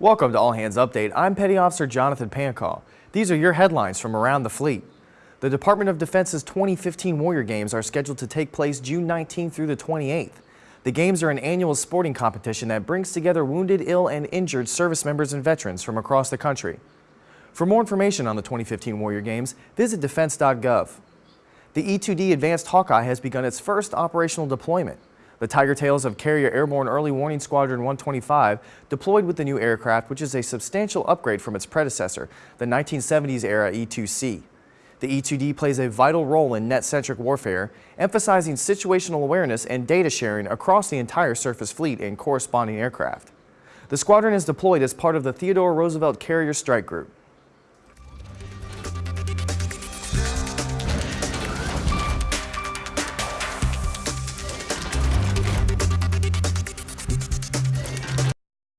Welcome to All Hands Update. I'm Petty Officer Jonathan Pancall. These are your headlines from around the fleet. The Department of Defense's 2015 Warrior Games are scheduled to take place June 19th through the 28th. The games are an annual sporting competition that brings together wounded, ill, and injured service members and veterans from across the country. For more information on the 2015 Warrior Games, visit defense.gov. The E-2D Advanced Hawkeye has begun its first operational deployment. The Tiger Tails of Carrier Airborne Early Warning Squadron 125 deployed with the new aircraft, which is a substantial upgrade from its predecessor, the 1970s-era E-2C. The E-2D plays a vital role in net-centric warfare, emphasizing situational awareness and data sharing across the entire surface fleet and corresponding aircraft. The squadron is deployed as part of the Theodore Roosevelt Carrier Strike Group.